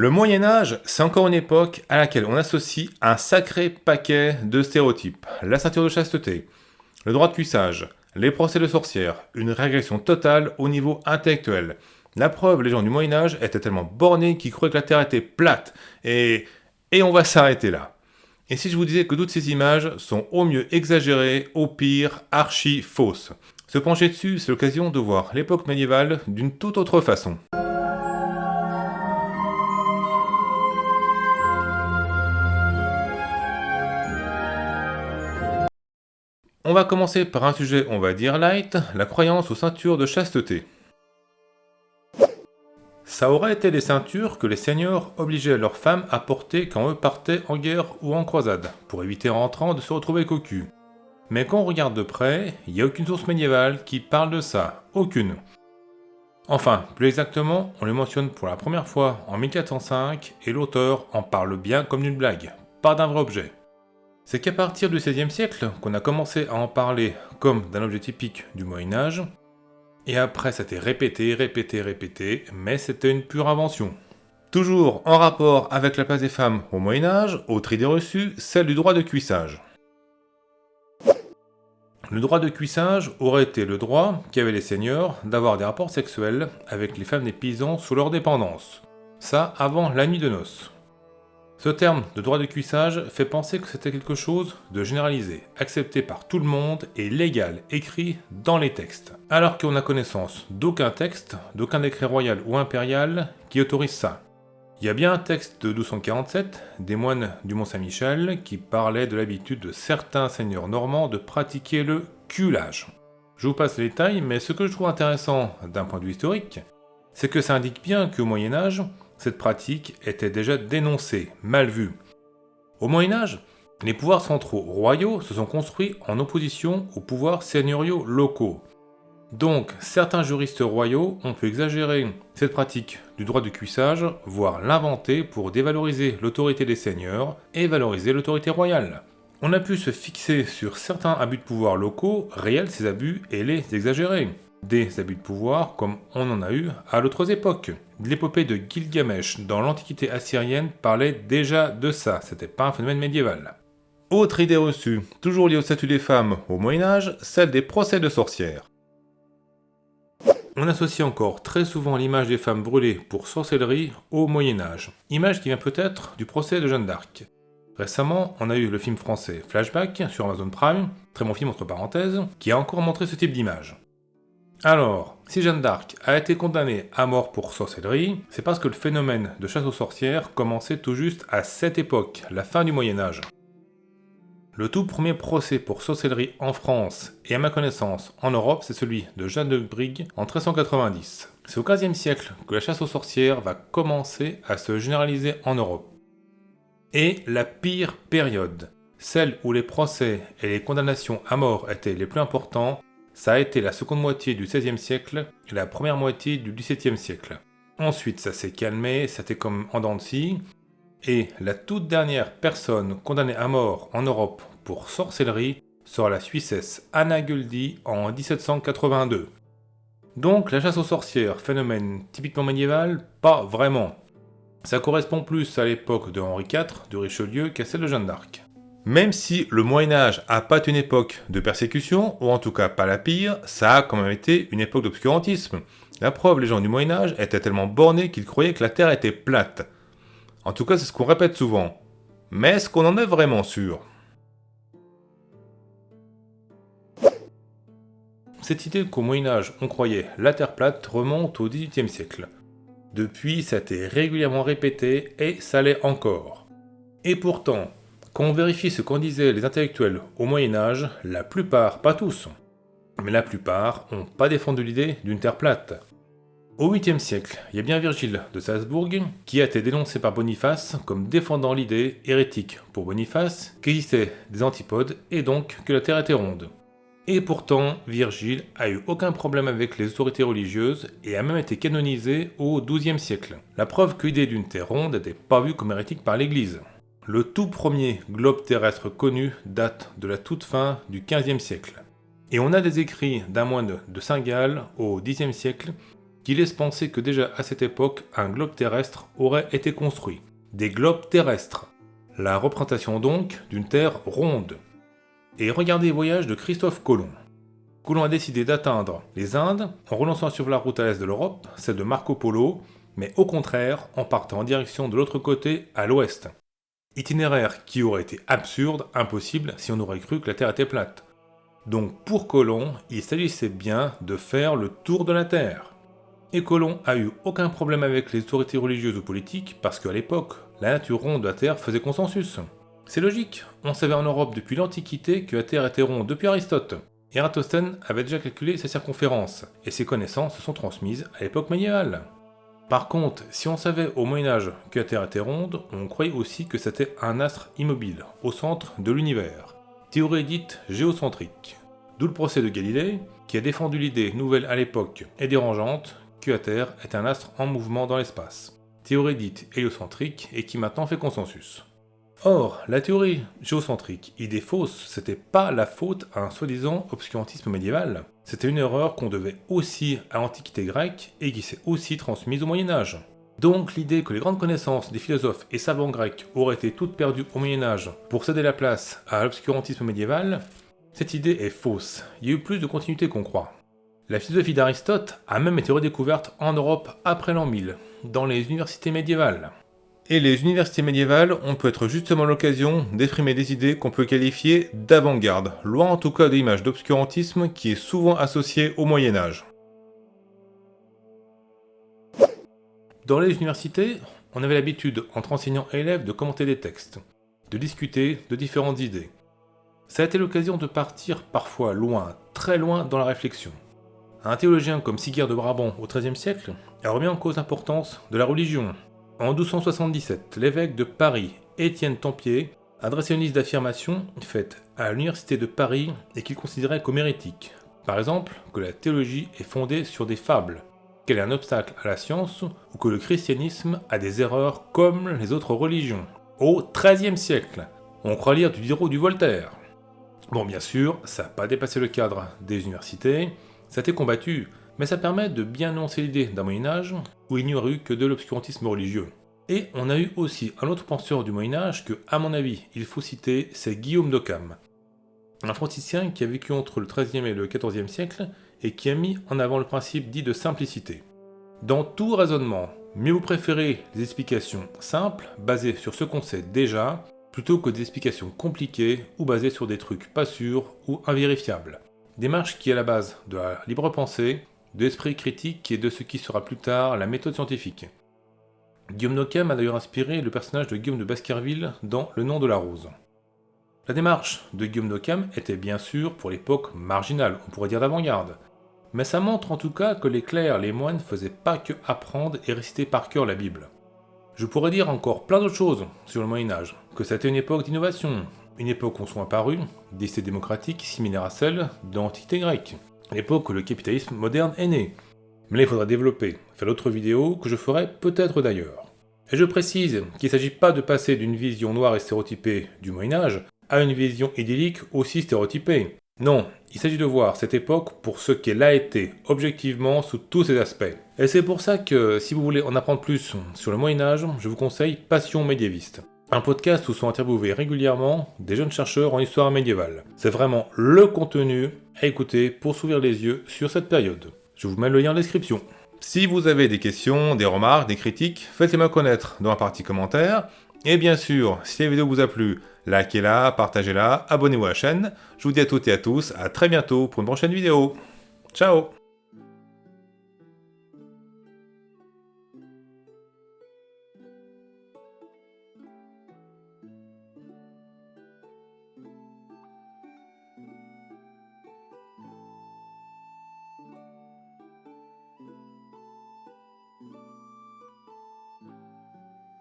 Le Moyen Âge, c'est encore une époque à laquelle on associe un sacré paquet de stéréotypes. La ceinture de chasteté, le droit de cuissage, les procès de sorcières, une régression totale au niveau intellectuel. La preuve, les gens du Moyen Âge étaient tellement bornés qu'ils croyaient que la Terre était plate. Et... et on va s'arrêter là. Et si je vous disais que toutes ces images sont au mieux exagérées, au pire archi fausses Se pencher dessus, c'est l'occasion de voir l'époque médiévale d'une toute autre façon. On va commencer par un sujet, on va dire light, la croyance aux ceintures de chasteté. Ça aurait été des ceintures que les seigneurs obligeaient leurs femmes à porter quand eux partaient en guerre ou en croisade, pour éviter en rentrant de se retrouver cocu. Mais quand on regarde de près, il n'y a aucune source médiévale qui parle de ça, aucune. Enfin, plus exactement, on le mentionne pour la première fois en 1405 et l'auteur en parle bien comme d'une blague, pas d'un vrai objet. C'est qu'à partir du XVIe siècle qu'on a commencé à en parler comme d'un objet typique du Moyen-Âge, et après, ça été répété, répété, répété, mais c'était une pure invention. Toujours en rapport avec la place des femmes au Moyen-Âge, autre idée reçue, celle du droit de cuissage. Le droit de cuissage aurait été le droit qu'avaient les seigneurs d'avoir des rapports sexuels avec les femmes des paysans sous leur dépendance. Ça avant la nuit de noces. Ce terme de droit de cuissage fait penser que c'était quelque chose de généralisé, accepté par tout le monde et légal, écrit dans les textes. Alors qu'on a connaissance d'aucun texte, d'aucun décret royal ou impérial qui autorise ça. Il y a bien un texte de 1247 des moines du Mont-Saint-Michel qui parlait de l'habitude de certains seigneurs normands de pratiquer le culage. Je vous passe les détails, mais ce que je trouve intéressant d'un point de vue historique, c'est que ça indique bien qu'au Moyen-Âge, cette pratique était déjà dénoncée, mal vue. Au Moyen Âge, les pouvoirs centraux royaux se sont construits en opposition aux pouvoirs seigneuriaux locaux. Donc, certains juristes royaux ont pu exagérer cette pratique du droit du cuissage, voire l'inventer pour dévaloriser l'autorité des seigneurs et valoriser l'autorité royale. On a pu se fixer sur certains abus de pouvoir locaux, réels ces abus, et les exagérer des abus de pouvoir comme on en a eu à d'autres époques. L'épopée de Gilgamesh dans l'Antiquité assyrienne parlait déjà de ça, c'était pas un phénomène médiéval. Autre idée reçue, toujours liée au statut des femmes au Moyen-Âge, celle des procès de sorcières. On associe encore très souvent l'image des femmes brûlées pour sorcellerie au Moyen-Âge, image qui vient peut-être du procès de Jeanne d'Arc. Récemment, on a eu le film français Flashback sur Amazon Prime, très bon film entre parenthèses, qui a encore montré ce type d'image. Alors, si Jeanne d'Arc a été condamnée à mort pour sorcellerie, c'est parce que le phénomène de chasse aux sorcières commençait tout juste à cette époque, la fin du Moyen-Âge. Le tout premier procès pour sorcellerie en France, et à ma connaissance en Europe, c'est celui de Jeanne de Brigue en 1390. C'est au XVe siècle que la chasse aux sorcières va commencer à se généraliser en Europe. Et la pire période, celle où les procès et les condamnations à mort étaient les plus importants, ça a été la seconde moitié du XVIe siècle et la première moitié du XVIIe siècle. Ensuite, ça s'est calmé, c'était comme en dents et la toute dernière personne condamnée à mort en Europe pour sorcellerie sera la Suissesse Anna Guldi en 1782. Donc la chasse aux sorcières, phénomène typiquement médiéval Pas vraiment. Ça correspond plus à l'époque de Henri IV, de Richelieu, qu'à celle de Jeanne d'Arc. Même si le Moyen-Âge a pas été une époque de persécution, ou en tout cas pas la pire, ça a quand même été une époque d'obscurantisme. La preuve, les gens du Moyen-Âge étaient tellement bornés qu'ils croyaient que la Terre était plate. En tout cas, c'est ce qu'on répète souvent. Mais est-ce qu'on en est vraiment sûr? Cette idée qu'au Moyen-Âge on croyait la Terre plate remonte au XVIIIe siècle. Depuis, ça a été régulièrement répété et ça l'est encore. Et pourtant, quand on vérifie ce qu'en disaient les intellectuels au Moyen-Âge, la plupart, pas tous, mais la plupart, n'ont pas défendu l'idée d'une terre plate. Au 8e siècle, il y a bien Virgile de Salzbourg qui a été dénoncé par Boniface comme défendant l'idée hérétique pour Boniface qu'existaient des antipodes et donc que la Terre était ronde. Et pourtant, Virgile a eu aucun problème avec les autorités religieuses et a même été canonisé au 12e siècle. La preuve que l'idée d'une Terre ronde n'était pas vue comme hérétique par l'Église. Le tout premier globe terrestre connu date de la toute fin du XVe siècle. Et on a des écrits d'un moine de Saint-Gall au Xe siècle qui laissent penser que déjà à cette époque, un globe terrestre aurait été construit. Des globes terrestres. La représentation donc d'une Terre ronde. Et regardez le voyage de Christophe Colomb. Colomb a décidé d'atteindre les Indes en relançant sur la route à l'est de l'Europe, celle de Marco Polo, mais au contraire en partant en direction de l'autre côté, à l'ouest. Itinéraire qui aurait été absurde, impossible, si on aurait cru que la Terre était plate. Donc pour Colomb, il s'agissait bien de faire le tour de la Terre. Et Colomb a eu aucun problème avec les autorités religieuses ou politiques parce qu'à l'époque, la nature ronde de la Terre faisait consensus. C'est logique, on savait en Europe depuis l'Antiquité que la Terre était ronde depuis Aristote. Eratosthène avait déjà calculé sa circonférence, et ses connaissances se sont transmises à l'époque médiévale. Par contre, si on savait au Moyen-Âge que la Terre était ronde, on croyait aussi que c'était un astre immobile, au centre de l'univers. Théorie dite géocentrique. D'où le procès de Galilée, qui a défendu l'idée nouvelle à l'époque et dérangeante que la Terre est un astre en mouvement dans l'espace. Théorie dite héliocentrique et qui maintenant fait consensus. Or, la théorie géocentrique, idée fausse, c'était pas la faute à un soi-disant obscurantisme médiéval, c'était une erreur qu'on devait aussi à l'Antiquité grecque et qui s'est aussi transmise au Moyen-Âge. Donc l'idée que les grandes connaissances des philosophes et savants grecs auraient été toutes perdues au Moyen-Âge pour céder la place à l'obscurantisme médiéval, cette idée est fausse, il y a eu plus de continuité qu'on croit. La philosophie d'Aristote a même été redécouverte en Europe après l'an 1000, dans les universités médiévales. Et les universités médiévales ont peut être justement l'occasion d'exprimer des idées qu'on peut qualifier d'avant-garde, loin en tout cas de l'image d'obscurantisme qui est souvent associée au Moyen-Âge. Dans les universités, on avait l'habitude, entre enseignants et élèves, de commenter des textes, de discuter de différentes idées. Ça a été l'occasion de partir parfois loin, très loin dans la réflexion. Un théologien comme Sigurd de Brabant au XIIIe siècle a remis en cause l'importance de la religion, en 1277, l'évêque de Paris, Étienne Tempier, adressait une liste d'affirmations faites à l'université de Paris et qu'il considérait comme hérétiques. Par exemple, que la théologie est fondée sur des fables, qu'elle est un obstacle à la science ou que le christianisme a des erreurs comme les autres religions. Au XIIIe siècle, on croit lire du Diderot du Voltaire. Bon, bien sûr, ça n'a pas dépassé le cadre des universités, ça a été combattu, mais ça permet de bien annoncer l'idée d'un Moyen-Âge où il n'y aurait eu que de l'obscurantisme religieux. Et on a eu aussi un autre penseur du Moyen-Âge que, à mon avis, il faut citer, c'est Guillaume d'Occam. Un franciscain qui a vécu entre le XIIIe et le XIVe siècle et qui a mis en avant le principe dit de simplicité. Dans tout raisonnement, mieux vous préférez des explications simples, basées sur ce qu'on sait déjà, plutôt que des explications compliquées ou basées sur des trucs pas sûrs ou invérifiables. Démarche qui est la base de la libre pensée, de critique et de ce qui sera plus tard la méthode scientifique. Guillaume Nocam a d'ailleurs inspiré le personnage de Guillaume de Baskerville dans Le nom de la rose. La démarche de Guillaume Nocam était bien sûr pour l'époque marginale, on pourrait dire d'avant-garde, mais ça montre en tout cas que les clercs, les moines faisaient pas que apprendre et réciter par cœur la Bible. Je pourrais dire encore plein d'autres choses sur le Moyen-Âge, que c'était une époque d'innovation, une époque où sont apparus des démocratiques similaires à celles de l'Antiquité grecque, l'époque où le capitalisme moderne est né. Mais il faudra développer, faire d'autres vidéos que je ferai peut-être d'ailleurs. Et je précise qu'il ne s'agit pas de passer d'une vision noire et stéréotypée du Moyen-Âge à une vision idyllique aussi stéréotypée. Non, il s'agit de voir cette époque pour ce qu'elle a été, objectivement, sous tous ses aspects. Et c'est pour ça que, si vous voulez en apprendre plus sur le Moyen-Âge, je vous conseille Passion médiéviste un podcast où sont interviewés régulièrement des jeunes chercheurs en histoire médiévale. C'est vraiment le contenu à écouter pour s'ouvrir les yeux sur cette période. Je vous mets le lien en description. Si vous avez des questions, des remarques, des critiques, faites-les-moi connaître dans la partie commentaires. Et bien sûr, si la vidéo vous a plu, likez-la, partagez-la, abonnez-vous à la chaîne. Je vous dis à toutes et à tous à très bientôt pour une prochaine vidéo. Ciao